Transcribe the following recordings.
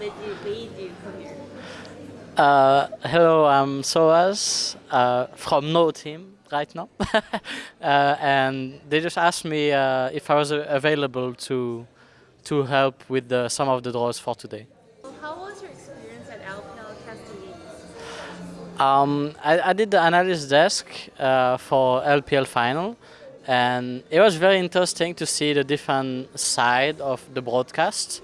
did you made you come here? Uh, hello, I'm Soaz uh, from No Team right now, uh, and they just asked me uh, if I was uh, available to to help with the, some of the draws for today. How was your experience at LPL? Um, I, I did the analyst desk uh, for LPL final, and it was very interesting to see the different side of the broadcast.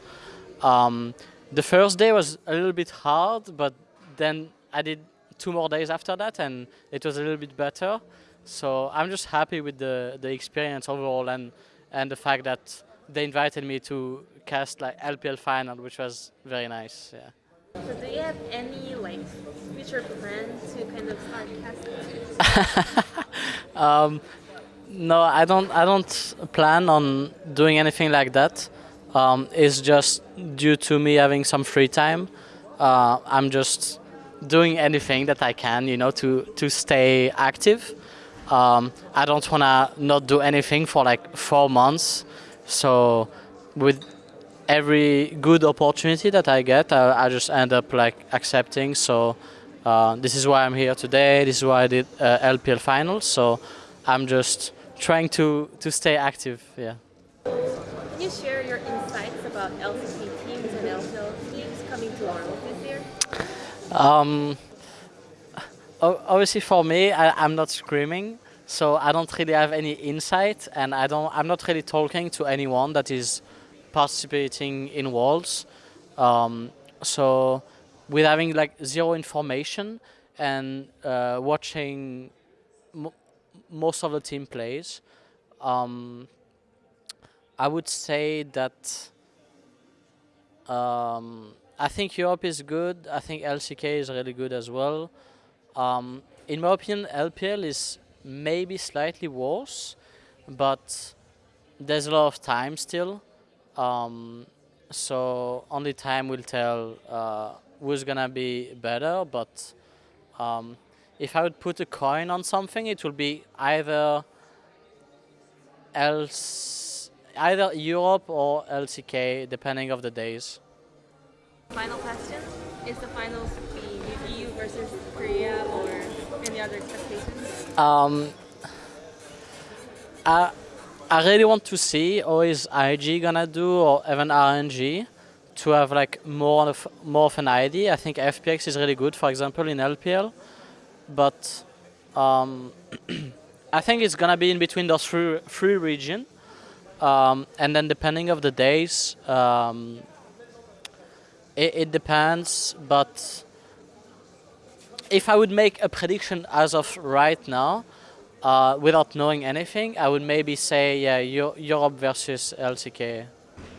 Um, the first day was a little bit hard, but then I did two more days after that, and it was a little bit better. So I'm just happy with the the experience overall, and and the fact that they invited me to cast like LPL final, which was very nice. Yeah. So do you have any like future plan to kind of start casting? um, no, I don't. I don't plan on doing anything like that. Um, just due to me having some free time. Uh, I'm just doing anything that I can, you know, to to stay active. Um, I don't wanna not do anything for like four months. So with every good opportunity that I get, I, I just end up like accepting. So uh, this is why I'm here today. This is why I did uh, LPL finals. So I'm just trying to to stay active. Yeah. Can you share your insights about LCK teams and LPL teams coming to Worlds this year? Um, obviously, for me, I, I'm not scrimming, so I don't really have any insight, and I don't. I'm not really talking to anyone that is participating in Worlds. Um, so, with having like zero information and uh, watching mo- most of the team plays, um, I would say that. Um, I think Europe is good. I think LCK is really good as well. Um, in my opinion, LPL is maybe slightly worse, but there's a lot of time still. Um, so only time will tell uh, who's gonna be better. But um, if I would put a coin on something, it will be either else, either Europe or LCK, depending of the days. Final question: Is the finals be EU versus Korea or any other expectations? Um, I, I really want to see how is IG gonna do or even RNG to have like more of more of an idea. I think FPX is really good, for example, in LPL, but um, I think it's gonna be in between those three three region, um, and then depending of the days, um, it, it depends. But if I would make a prediction as of right now, uh, without knowing anything, I would maybe say, yeah, Eu- Europe versus LCK.